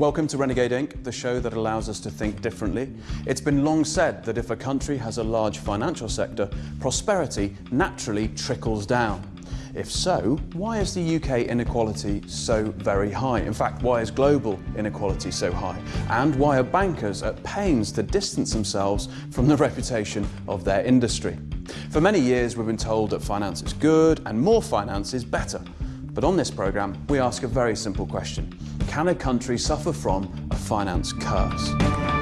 Welcome to Renegade Inc., the show that allows us to think differently. It's been long said that if a country has a large financial sector, prosperity naturally trickles down. If so, why is the UK inequality so very high? In fact, why is global inequality so high? And why are bankers at pains to distance themselves from the reputation of their industry? For many years, we've been told that finance is good and more finance is better. But on this programme, we ask a very simple question. Can a country suffer from a finance curse?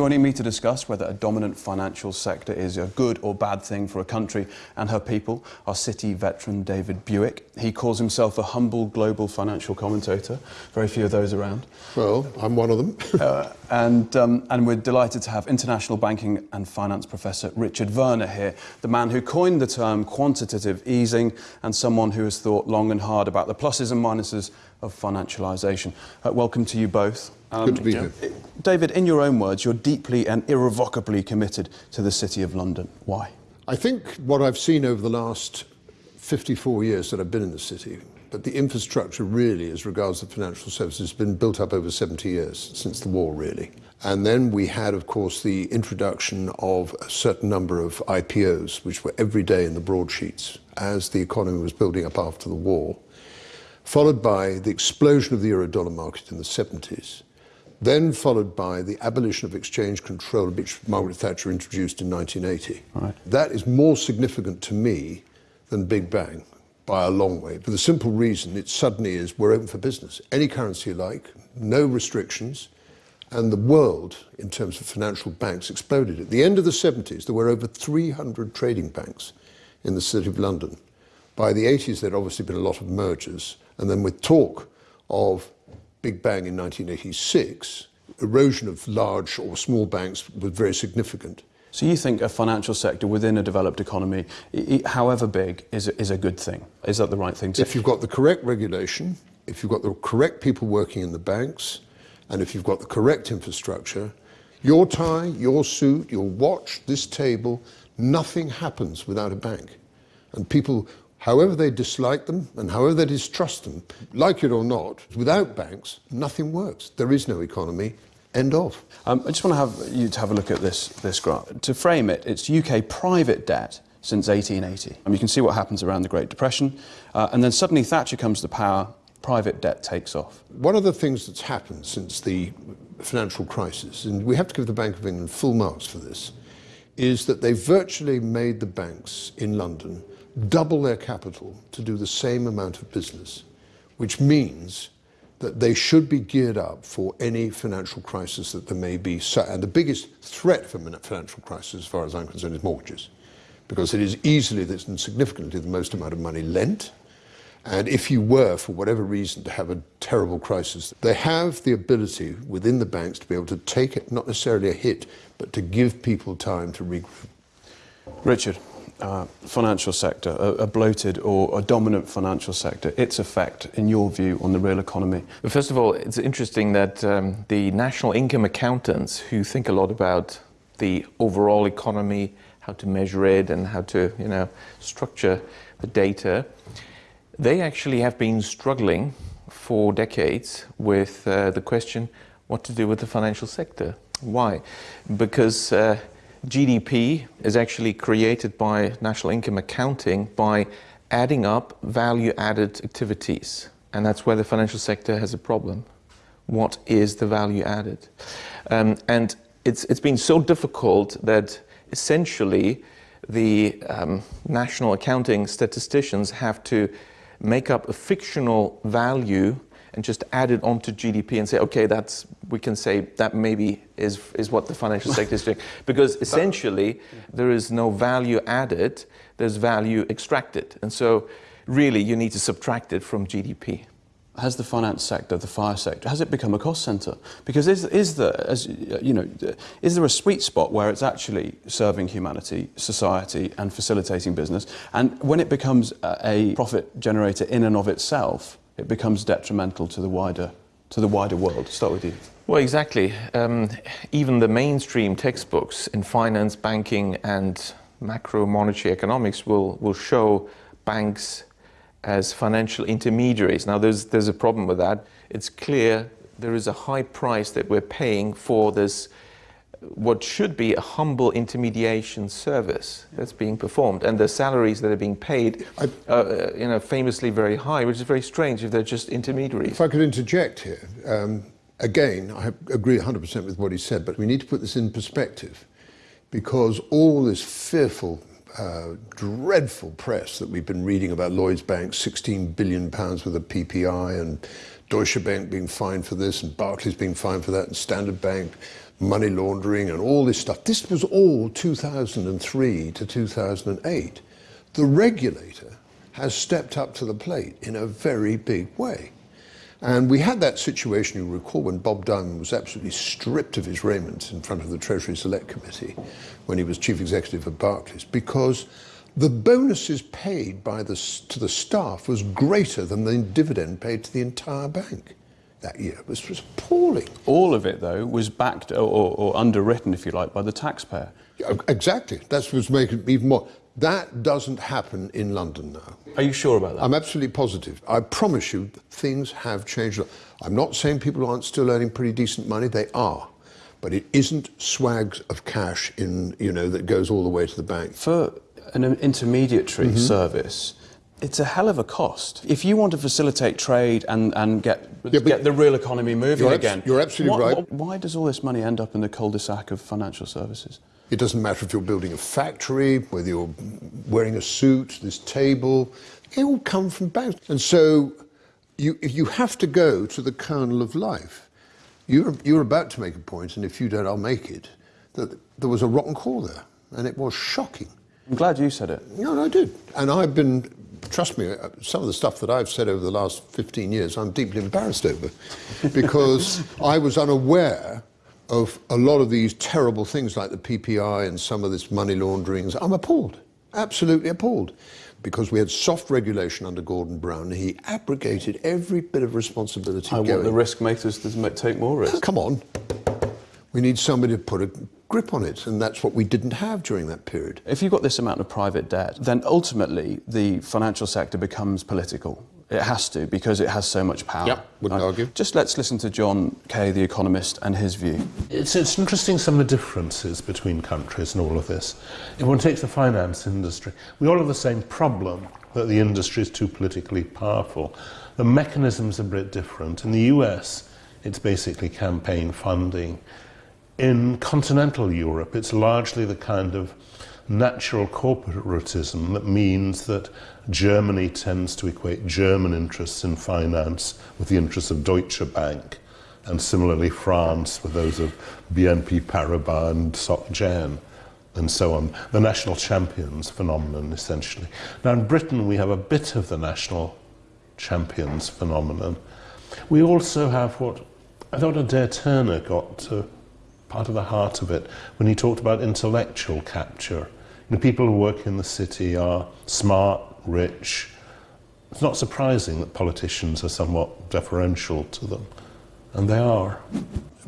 Joining me to discuss whether a dominant financial sector is a good or bad thing for a country and her people are City veteran David Buick. He calls himself a humble global financial commentator. Very few of those around. Well, I'm one of them. uh, and, um, and we're delighted to have international banking and finance professor Richard Werner here, the man who coined the term quantitative easing and someone who has thought long and hard about the pluses and minuses of financialisation. Uh, welcome to you both. Um, Good to be here. David, in your own words, you're deeply and irrevocably committed to the City of London. Why? I think what I've seen over the last 54 years that I've been in the city, but the infrastructure really, as regards the financial services, has been built up over 70 years, since the war really. And then we had, of course, the introduction of a certain number of IPOs, which were every day in the broadsheets as the economy was building up after the war, followed by the explosion of the euro-dollar market in the 70s, then followed by the abolition of exchange control, which Margaret Thatcher introduced in 1980. Right. That is more significant to me than Big Bang by a long way, for the simple reason it suddenly is we're open for business. Any currency you like, no restrictions, and the world, in terms of financial banks, exploded. At the end of the 70s, there were over 300 trading banks in the City of London. By the 80s, there'd obviously been a lot of mergers, and then with talk of Big Bang in 1986, erosion of large or small banks was very significant. So you think a financial sector within a developed economy, however big, is a, is a good thing? Is that the right thing to If you've got the correct regulation, if you've got the correct people working in the banks, and if you've got the correct infrastructure, your tie, your suit, your watch, this table, nothing happens without a bank. And people however they dislike them and however they distrust them, like it or not, without banks, nothing works. There is no economy. End of. Um, I just want to have you to have a look at this, this graph. To frame it, it's UK private debt since 1880. And you can see what happens around the Great Depression. Uh, and then suddenly Thatcher comes to power, private debt takes off. One of the things that's happened since the financial crisis, and we have to give the Bank of England full marks for this, is that they virtually made the banks in London double their capital to do the same amount of business, which means that they should be geared up for any financial crisis that there may be. And the biggest threat for a financial crisis, as far as I'm concerned, is mortgages, because it is easily and significantly the most amount of money lent. And if you were, for whatever reason, to have a terrible crisis, they have the ability within the banks to be able to take it, not necessarily a hit, but to give people time to regroup. Richard uh, financial sector, a, a, bloated or a dominant financial sector, its effect, in your view, on the real economy? Well, first of all, it's interesting that um, the national income accountants, who think a lot about the overall economy, how to measure it, and how to, you know, structure the data, they actually have been struggling for decades with uh, the question what to do with the financial sector. Why? Because uh, GDP is actually created by national income accounting by adding up value-added activities. And that's where the financial sector has a problem. What is the value added? Um, and it's, it's been so difficult that essentially the um, national accounting statisticians have to make up a fictional value and just add it onto GDP and say, okay, that's we can say that maybe is is what the financial sector is doing, because essentially there is no value added, there's value extracted, and so really you need to subtract it from GDP. Has the finance sector, the fire sector, has it become a cost centre? Because is, is there, as you know, is there a sweet spot where it's actually serving humanity, society, and facilitating business? And when it becomes a profit generator in and of itself, it becomes detrimental to the wider to the wider world. Start with you. Well, exactly. Um, even the mainstream textbooks in finance, banking, and macro monetary economics will will show banks as financial intermediaries. Now, there's, there's a problem with that. It's clear there is a high price that we're paying for this, what should be a humble intermediation service that's being performed. And the salaries that are being paid are, uh, you know, famously very high, which is very strange if they're just intermediaries. If I could interject here, um, again, I agree 100% with what he said, but we need to put this in perspective because all this fearful uh, dreadful press that we've been reading about Lloyds Bank, 16 billion pounds worth of PPI, and Deutsche Bank being fined for this, and Barclays being fined for that, and Standard Bank money laundering, and all this stuff. This was all 2003 to 2008. The regulator has stepped up to the plate in a very big way. And we had that situation, you recall, when Bob Diamond was absolutely stripped of his raiment in front of the Treasury Select Committee when he was chief executive of Barclays, because the bonuses paid by the, to the staff was greater than the dividend paid to the entire bank that year. It was, was appalling. All of it, though, was backed or, or, underwritten, if you like, by the taxpayer. Yeah, Exactly. That's what's making it even more. That doesn't happen in London now. Are you sure about that? I'm absolutely positive. I promise you, things have changed. I'm not saying people aren't still earning pretty decent money. They are. But it isn't swags of cash in, you know, that goes all the way to the bank. For an intermediary mm -hmm. service, it's a hell of a cost. If you want to facilitate trade and, and get, yeah, get the real economy moving you're again. You're absolutely what, right. What, why does all this money end up in the cul-de-sac of financial services? It doesn't matter if you're building a factory, whether you're wearing a suit, this table, they all come from banks. And so you, you have to go to the kernel of life. You're, you're about to make a point, and if you don't, I'll make it, that there was a rotten core there, and it was shocking. I'm glad you said it. No, I did. And I've been, trust me, uh, some of the stuff that I've said over the last 15 years, I'm deeply embarrassed over, because I was unaware of a lot of these terrible things like the PPI and some of this money laundering. I'm appalled, absolutely appalled, because we had soft regulation under Gordon Brown. He abrogated every bit of responsibility. I going. want the risk makers to take more risk. Come on. We need somebody to put a grip on it, and that's what we didn't have during that period. If you've got this amount of private debt, then ultimately the financial sector becomes political. It has to because it has so much power. Yep, wouldn't right? argue. Just let's listen to John Kay, the economist, and his view. It's, it's interesting some of the differences between countries and all of this. If one takes the finance industry, we all have the same problem that the industry is too politically powerful. The mechanisms are a bit different. In the US, it's basically campaign funding. In continental Europe, it's largely the kind of natural corporatism that means that Germany tends to equate German interests in finance with the interests of Deutsche Bank, and similarly France with those of BNP Paribas and Soc Gen, and so on. The national champions phenomenon, essentially. Now, in Britain, we have a bit of the national champions phenomenon. We also have what I thought Adair Turner got to part of the heart of it when he talked about intellectual capture the people who work in the city are smart, rich. It's not surprising that politicians are somewhat deferential to them, and they are.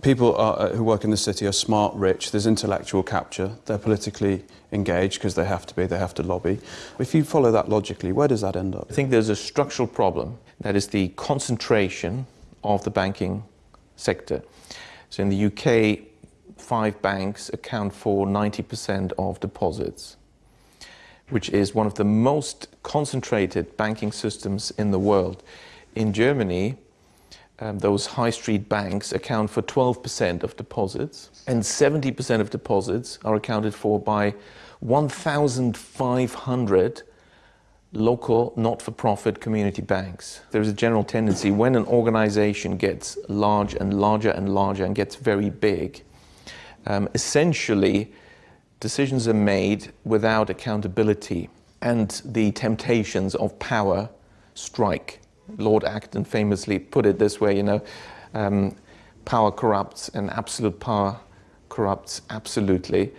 People are, uh, who work in the city are smart, rich, there's intellectual capture, they're politically engaged because they have to be, they have to lobby. If you follow that logically, where does that end up? I think there's a structural problem, that is the concentration of the banking sector. So in the UK, five banks account for 90% of deposits, which is one of the most concentrated banking systems in the world. In Germany, um, those high street banks account for 12% of deposits, and 70% of deposits are accounted for by 1,500 local not-for-profit community banks. There's a general tendency when an organization gets large and larger and larger and gets very big, um, essentially decisions are made without accountability and the temptations of power strike. Lord Acton famously put it this way, you know, um, power corrupts and absolute power corrupts absolutely.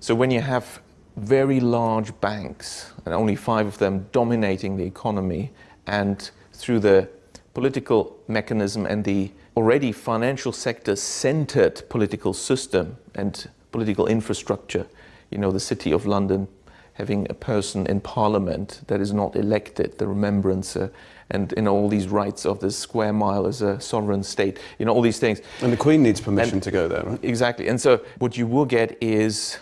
So when you have very large banks, and only five of them dominating the economy, and through the political mechanism and the already financial sector centered political system and political infrastructure. You know, the City of London having a person in parliament that is not elected, the remembrancer, uh, and you know all these rights of the square mile as a sovereign state, you know all these things. And the Queen needs permission And- to go there, right? Exactly. And so what you will get is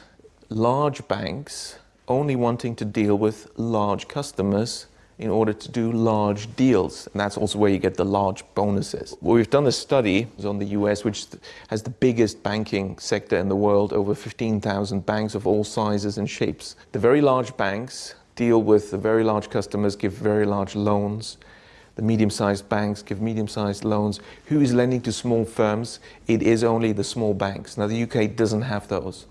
large banks only wanting to deal with large customers in order to do large deals. And that's also where you get the large bonuses. Well, we've done a study on the US, which has the biggest banking sector in the world, over 15,000 banks of all sizes and shapes. The very large banks deal with the very large customers, give very large loans. The medium-sized banks give medium-sized loans. Who is lending to small firms? It is only the small banks. Now, the UK doesn't have those.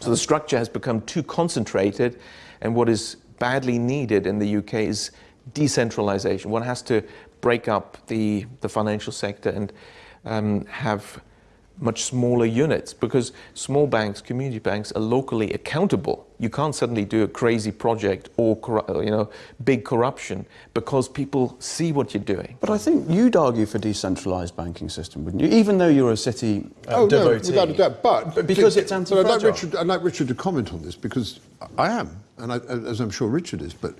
So the structure has become too concentrated, and what is badly needed in the UK is decentralization. One has to break up the, the financial sector and um, have much smaller units because small banks, community banks are locally accountable. You can't suddenly do a crazy project or you know big corruption because people see what you're doing. But I think you'd argue for decentralised banking system, wouldn't you? Even though you're a city uh, Oh, no, devotee. without a doubt. But because it's But I'd anti-fragile. like, Richard, I'd like Richard to comment on this because I am, and I, as I'm sure Richard is. But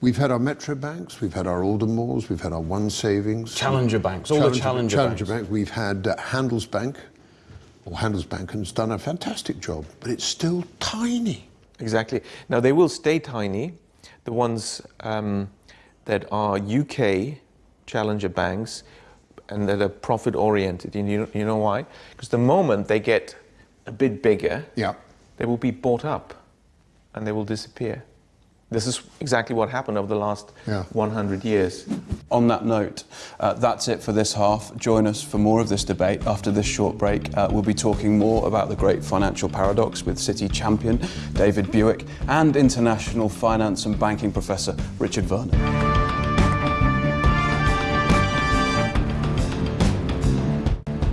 we've had our Metro banks, we've had our Aldermores, we've had our One Savings, Challenger banks, all the challenger Challenger banks. Bank. We've had uh, Handelsbank, or Handelsbank, and has done a fantastic job, but it's still tiny. Exactly. Now they will stay tiny. The ones um, that are UK challenger banks and that are profit oriented. You, you know why? Because the moment they get a bit bigger, Yeah. they will be bought up and they will disappear. This is exactly what happened over the last Yeah. 100 years. On that note, uh, that's it for this half. Join us for more of this debate. After this short break, uh, we'll be talking more about the great financial paradox with City champion David Buick and international finance and banking professor Richard Werner.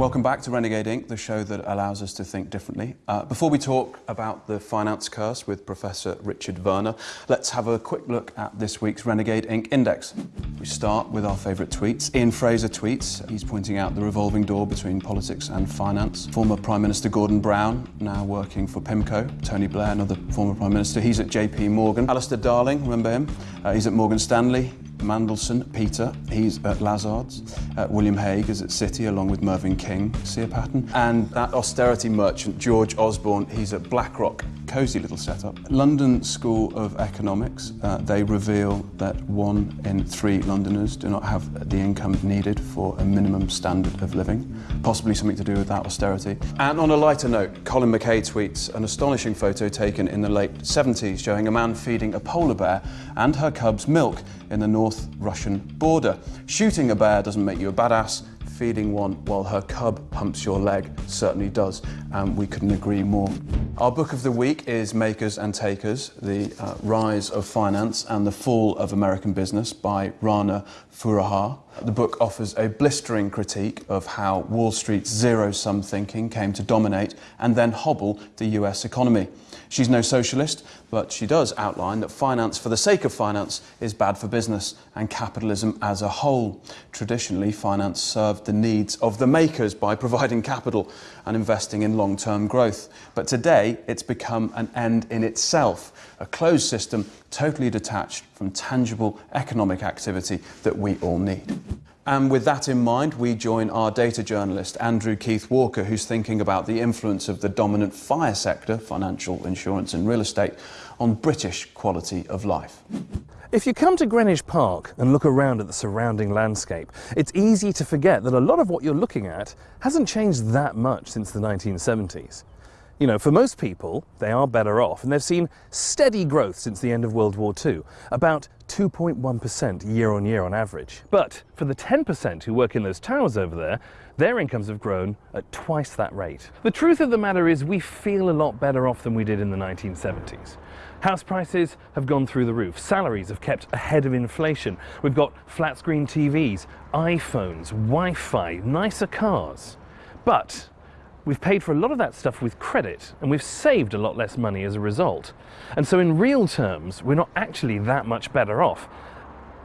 Welcome back to Renegade Inc., the show that allows us to think differently. Uh, before we talk about the finance curse with Professor Richard Werner, let's have a quick look at this week's Renegade Inc. Index. We start with our favourite tweets. Ian Fraser tweets, he's pointing out the revolving door between politics and finance. Former Prime Minister Gordon Brown, now working for PIMCO. Tony Blair, another former Prime Minister, he's at JP Morgan. Alistair Darling, remember him? Uh, he's at Morgan Stanley. Mandelson, Peter, he's at Lazard's. Uh, William Hague is at Citi along with Mervyn King, see a pattern? And that austerity merchant, George Osborne, he's at BlackRock. Cosy little setup. London School of Economics, uh, they reveal that one in three Londoners do not have the income needed for a minimum standard of living, possibly something to do with that austerity. And on a lighter note, Colin McKay tweets an astonishing photo taken in the late 70s showing a man feeding a polar bear and her cubs milk in the North Russian border. Shooting a bear doesn't make you a badass. Feeding one while her cub pumps your leg certainly does, and we couldn't agree more. Our book of the week is Makers and Takers The uh, Rise of Finance and the Fall of American Business by Rana Foroohar. The book offers a blistering critique of how Wall Street's zero sum thinking came to dominate and then hobble the US economy. She's no socialist, but she does outline that finance for the sake of finance is bad for business and capitalism as a whole. Traditionally, finance served the needs of the makers by providing capital and investing in long term growth. But today, it's become an end in itself, a closed system totally detached from tangible economic activity that we all need. And with that in mind, we join our data journalist, Andrew Keith Walker, who's thinking about the influence of the dominant fire sector, financial, insurance, and real estate, on British quality of life. If you come to Greenwich Park and look around at the surrounding landscape, it's easy to forget that a lot of what you're looking at hasn't changed that much since the 1970s. You know, for most people, they are better off, and they've seen steady growth since the end of World War II, about 2.1% year on year on average. But for the 10% who work in those towers over there, their incomes have grown at twice that rate. The truth of the matter is, we feel a lot better off than we did in the 1970s. House prices have gone through the roof. Salaries have kept ahead of inflation. We've got flat screen TVs, iPhones, Wi Fi, nicer cars. But we've paid for a lot of that stuff with credit and we've saved a lot less money as a result. And so, in real terms, we're not actually that much better off.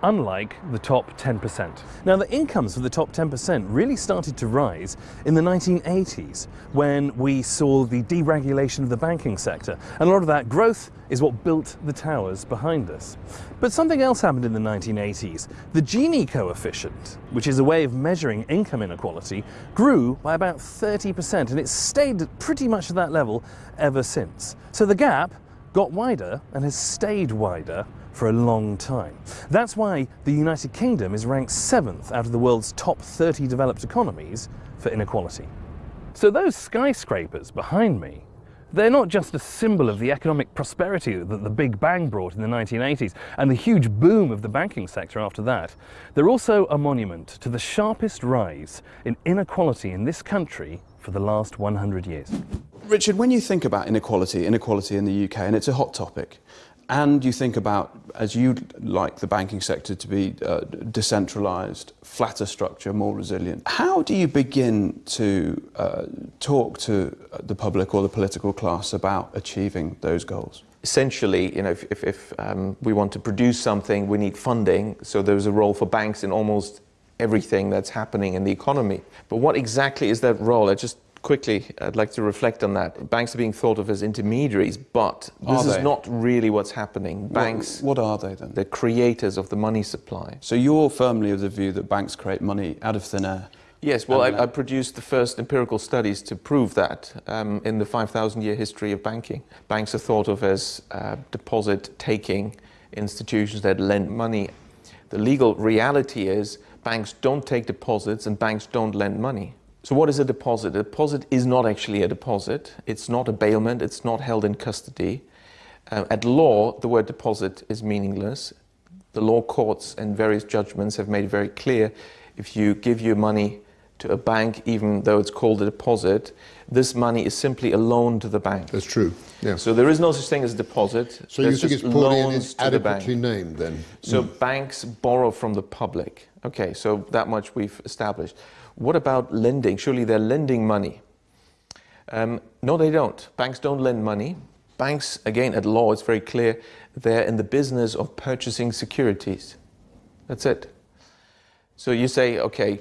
Unlike the top 10%. Now, the incomes for the top 10% really started to rise in the 1980s when we saw the deregulation of the banking sector. And a lot of that growth is what built the towers behind us. But something else happened in the 1980s. The Gini coefficient, which is a way of measuring income inequality, grew by about 30%, and it's stayed pretty much at that level ever since. So the gap got wider and has stayed wider for a long time. That's why the United Kingdom is ranked seventh out of the world's top 30 developed economies for inequality. So those skyscrapers behind me they're not just a symbol of the economic prosperity that the Big Bang brought in the 1980s and the huge boom of the banking sector after that. They're also a monument to the sharpest rise in inequality in this country for the last 100 years. Richard, when you think about inequality, inequality in the UK, and it's a hot topic, and you think about, as you'd like the banking sector to be uh, decentralised, flatter structure, more resilient, how do you begin to uh, talk to the public or the political class about achieving those goals? Essentially, you know, if, if, if um, we want to produce something, we need funding. So there's a role for banks in almost everything that's happening in the economy. But what exactly is that role? I just quickly, I'd like to reflect on that. Banks are being thought of as intermediaries, but this is not really what's happening. Banks. What, what are they then? They're creators of the money supply. So you're firmly of the view that banks create money out of thin air? Yes, well, I, I, produced the first empirical studies to prove that um, in the 5,000 year history of banking. Banks are thought of as uh, deposit taking institutions that lend money. The legal reality is banks don't take deposits and banks don't lend money. So what is a deposit? A deposit is not actually a deposit. It's not a bailment. It's not held in custody. Uh, at law, the word deposit is meaningless. The law courts and various judgments have made it very clear if you give your money to a bank, even though it's called a deposit, this money is simply a loan to the bank. That's true. Yeah. So there is no such thing as a deposit. So you think it's poorly adequately named then? So mm. banks borrow from the public. Okay, so that much we've established. What about lending? Surely they're lending money. Um, no, they don't. Banks don't lend money. Banks, again, at law, it's very clear, they're in the business of purchasing securities. That's it. So you say, okay,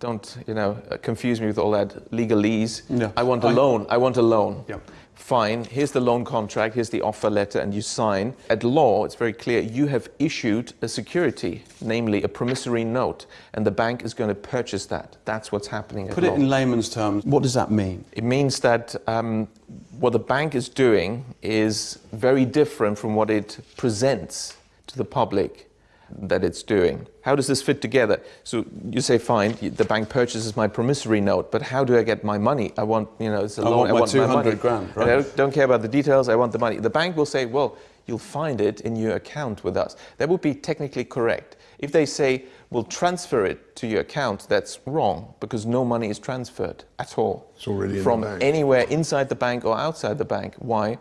don't you know confuse me with all that legalese. No. I want a I, loan. I want a loan. Yeah fine, here's the loan contract, here's the offer letter, and you sign. At law, it's very clear you have issued a security, namely a promissory note, and the bank is going to purchase that. That's what's happening. Put it law. in layman's terms. What does that mean? It means that um, what the bank is doing is very different from what it presents to the public that it's doing. How does this fit together? So you say, fine, the bank purchases my promissory note, but how do I get my money? I want, you know, it's a I loan. Want I want 200 my money. grand, right? I don't, don't care about the details, I want the money. The bank will say, well, you'll find it in your account with us. That would be technically correct. If they say, we'll transfer it to your account, that's wrong because no money is transferred at all. It's already from anywhere inside the bank or outside the bank. Why?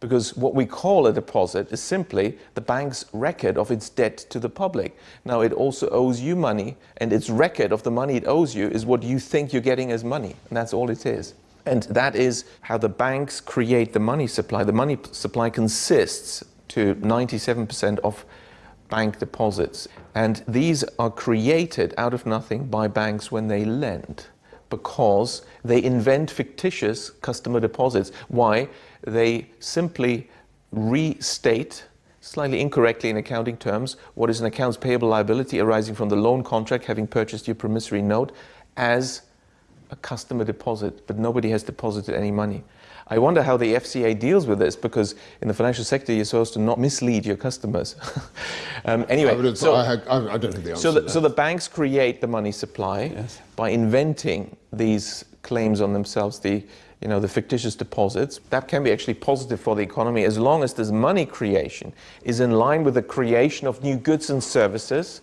Because what we call a deposit is simply the bank's record of its debt to the public. Now, it also owes you money, and its record of the money it owes you is what you think you're getting as money, and that's all it is. And that is how the banks create the money supply. The money supply consists to 97% of bank deposits. And these are created out of nothing by banks when they lend because they invent fictitious customer deposits. Why? They simply restate slightly incorrectly in accounting terms what is an accounts payable liability arising from the loan contract having purchased your promissory note as a customer deposit, but nobody has deposited any money. I wonder how the FCA deals with this because in the financial sector you're supposed to not mislead your customers. um, anyway, so, I, I, I, don't have the answer. So the, so the banks create the money supply yes. by inventing these claims on themselves, the you know the fictitious deposits. That can be actually positive for the economy as long as this money creation is in line with the creation of new goods and services,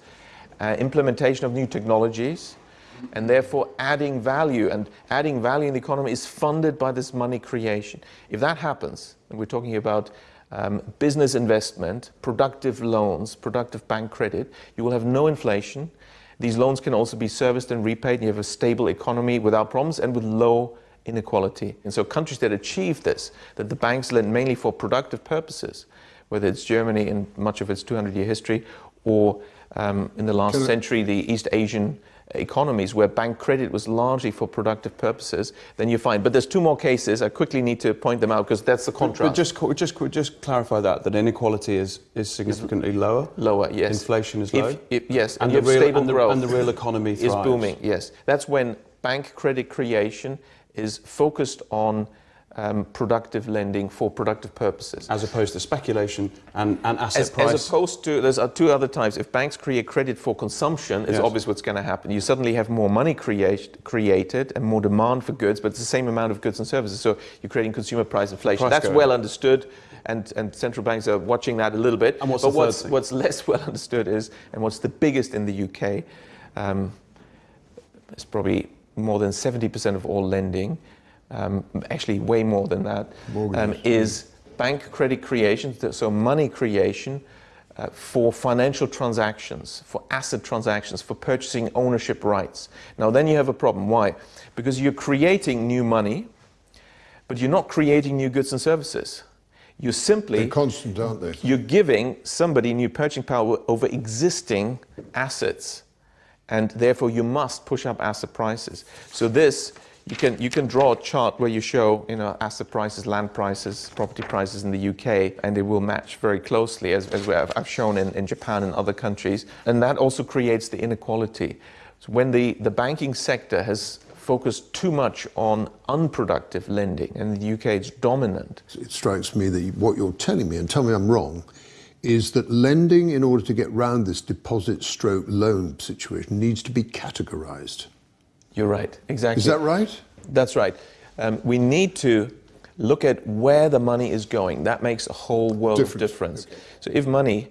uh, implementation of new technologies and therefore adding value. And adding value in the economy is funded by this money creation. If that happens, and we're talking about um, business investment, productive loans, productive bank credit, you will have no inflation. These loans can also be serviced and repaid, and you have a stable economy without problems and with low inequality. And so countries that achieve this, that the banks lend mainly for productive purposes, whether it's Germany in much of its 200-year history, or um, in the last Can century, the East Asian economies where bank credit was largely for productive purposes, then you find. But there's two more cases. I quickly need to point them out because that's the contrast. But just, just, just clarify that, that inequality is, is significantly lower. Lower, yes. Inflation is low. if- yes, and and, the real, and, the, and the real economy is booming. Yes, that's when bank credit creation is focused on um, productive lending for productive purposes. As opposed to speculation and, and asset As, price. as opposed to, there's uh, two other types. If banks create credit for consumption, it's Yes. obvious what's going to happen. You suddenly have more money create, created and more demand for goods, but it's the same amount of goods and services. So you're creating consumer price inflation. Price That's going well understood, and, and central banks are watching that a little bit. And what's but what's, what's less well understood is, and what's the biggest in the UK, um, it's probably more than 70% of all lending, um, actually way more than that, um, is bank credit creation, so money creation uh, for financial transactions, for asset transactions, for purchasing ownership rights. Now, then you have a problem. Why? Because you're creating new money, but you're not creating new goods and services. You're simply They're constant, aren't they? you're giving somebody new purchasing power over existing assets and therefore you must push up asset prices. So this you can you can draw a chart where you show you know asset prices land prices property prices in the UK and they will match very closely as, as have, I've shown in, in Japan and other countries. And that also creates the inequality. So when the, the banking sector has focused too much on unproductive lending and the UK it's dominant. It strikes me that what you're telling me, and tell me I'm wrong, is that lending in order to get round this deposit stroke loan situation needs to be categorized. you're right exactly Is that right? That's right. Um, we need to look at where the money is going. That makes a whole world of difference. So if money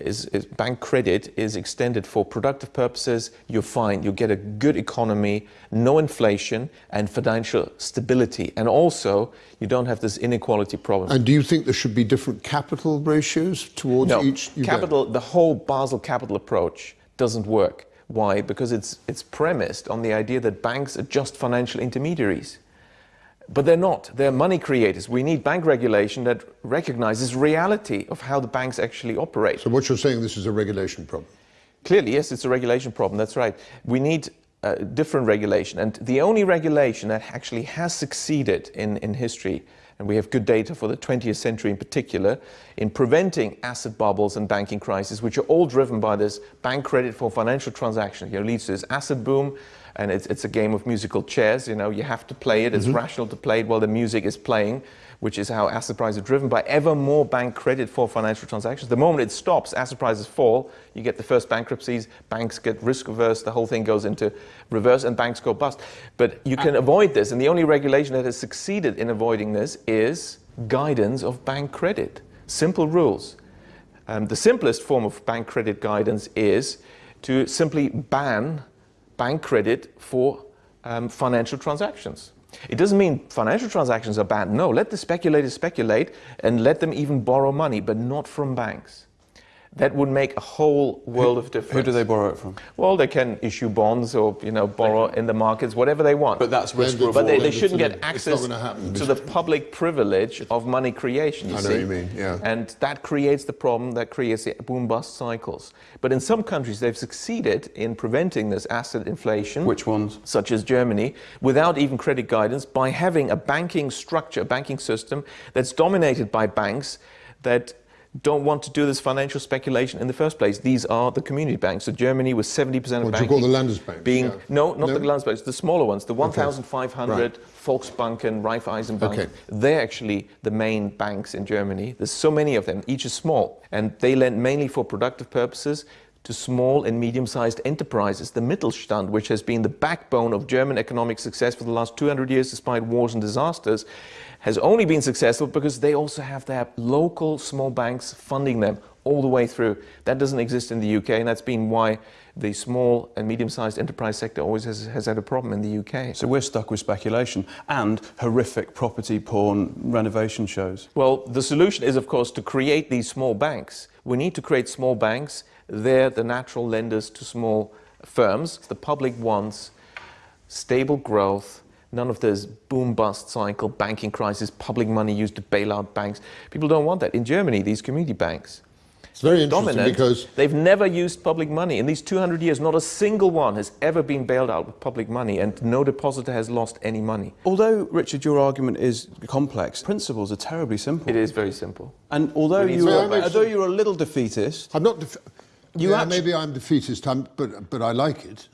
is, is bank credit is extended for productive purposes, you're fine. You get a good economy, no inflation, and financial stability. And also, you don't have this inequality problem. And do you think there should be different capital ratios towards No, each? you don't? capital. The whole Basel capital approach doesn't work. Why? Because it's it's premised on the idea that banks are just financial intermediaries, but they're not. They're money creators. We need bank regulation that recognizes reality of how the banks actually operate. So what you're saying, this is a regulation problem. Clearly, yes, it's a regulation problem. That's right. We need uh, different regulation. And the only regulation that actually has succeeded in, in history, and we have good data for the 20th century in particular, in preventing asset bubbles and banking crises, which are all driven by this bank credit for financial transactions. You know, leads to this asset boom, and it's, it's a game of musical chairs. You know, you have to play it. It's mm-hmm. rational to play it while the music is playing, which is how asset prices are driven by ever more bank credit for financial transactions. The moment it stops, asset prices fall. You get the first bankruptcies. Banks get risk averse. The whole thing goes into reverse, and banks go bust. But you can avoid this, and the only regulation that has succeeded in avoiding this is guidance of bank credit. Simple rules. Um, the simplest form of bank credit guidance is to simply ban bank credit for um, financial transactions. It doesn't mean financial transactions are bad. No, let the speculators speculate and let them even borrow money, but not from banks. That would make a whole world of difference. Who do they borrow it from? Well, they can issue bonds or you know borrow in the markets, whatever they want. But that's risk reward. But they, they shouldn't get them. It's not access gonna to the public privilege of money creation. You I know see? what you mean, yeah. And that creates the problem that creates the boom bust cycles. But in some countries, they've succeeded in preventing this asset inflation. Which ones? Such as Germany, without even credit guidance, by having a banking structure, a banking system that's dominated by banks that don't want to do this financial speculation in the first place. These are the community banks. So Germany was 70% of What do you banking call the Landesbanks? being Yeah. no, not No? the Landesbanks, the smaller ones, the 1,500 Right. Volksbanken, Raiffeisenbank. Okay. They're actually the main banks in Germany. There's so many of them. Each is small, and they lend mainly for productive purposes to small and medium-sized enterprises. The Mittelstand, which has been the backbone of German economic success for the last 200 years, despite wars and disasters, has only been successful because they also have their local small banks funding them all the way through. That doesn't exist in the UK, and that's been why the small and medium-sized enterprise sector always has, has had a problem in the UK. So we're stuck with speculation and horrific property porn renovation shows. Well, the solution is, of course, to create these small banks. We need to create small banks. They're the natural lenders to small firms. The public wants stable growth, none of this boom bust cycle, banking crisis, public money used to bail out banks. People don't want that. In Germany, these community banks, It's very interesting dominant, because- they've never used public money. In these 200 years, not a single one has ever been bailed out with public money, and no depositor has lost any money. Although, Richard, your argument is complex, principles are terribly simple. It is very simple. And although, you are, Well, although you're a little defeatist, I'm not. Def- You yeah, actu- maybe I'm defeatist, I'm, but but I like it.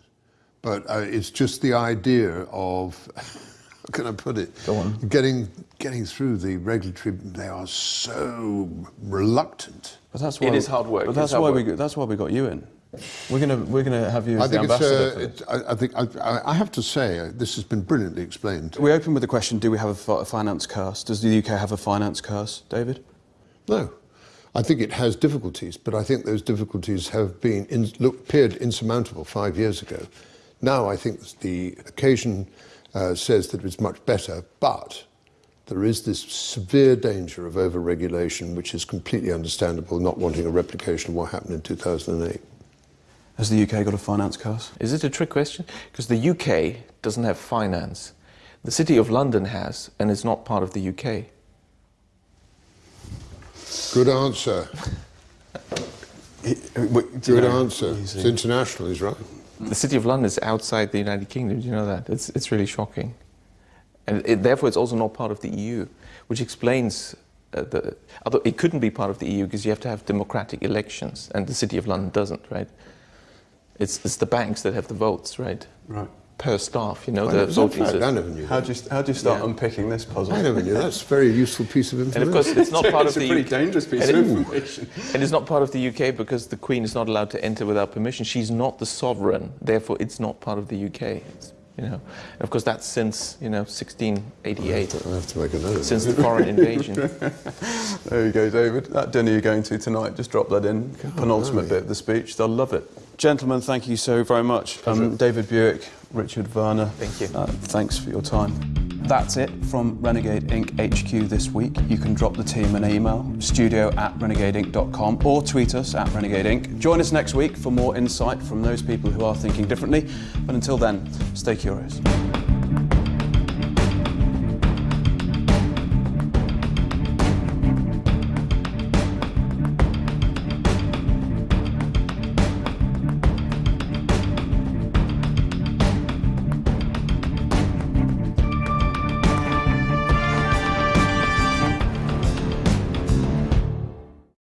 But uh, it's just the idea of how can I put it? Go on. Getting getting through the regulatory. They are so reluctant. but that's why is hard work, But that's hard why work. we that's why we got you in. We're gonna we're gonna have you as I the think it's. ambassador. Uh, for this. it, I, I think I, I- I have to say uh, this has been brilliantly explained. We open with the question: Do we have a fi- finance curse? Does the UK have a finance curse, David? No. I think it has difficulties, but I think those difficulties have been in, look, appeared insurmountable five years ago. Now I think the occasion uh, says that it's much better, but there is this severe danger of over-regulation, which is completely understandable, not wanting a replication of what happened in 2008. Has the UK got a finance curse? Is it a trick question? Because the UK doesn't have finance. The City of London has, and is not part of the UK. Good answer. Good answer. It's international, he's right. The City of London is outside the United Kingdom. Do you know that? It's, it's really shocking. And it, therefore, it's also not part of the EU, which explains uh, the. Although it couldn't be part of the EU because you have to have democratic elections, and the City of London doesn't, right? It's, it's the banks that have the votes, right? Right. Per staff, you know, I the never- is that voting? I never knew How that. do you how do you start Yeah. unpicking this puzzle? I never knew. That's a very useful piece of information. And information. of course, it's not part It's of a the pretty UK. dangerous piece and of information. And it's not part of the UK because the Queen is not allowed to enter without permission. She's not the sovereign, therefore it's not part of the UK. It's, you know, and of course that's since you know 1688, I have to make a note. since the foreign invasion. There you go, David. That dinner you're going to tonight, just drop that in. Penultimate bit of the speech. They'll love it. Gentlemen, thank you so very much. Um, David Buick, Richard Werner. Thank you. Uh, thanks for your time. That's it from Renegade Inc. HQ this week. You can drop the team an email, studio at renegadeinc.com, or tweet us at Renegade Inc. Join us next week for more insight from those people who are thinking differently. But until then, stay curious.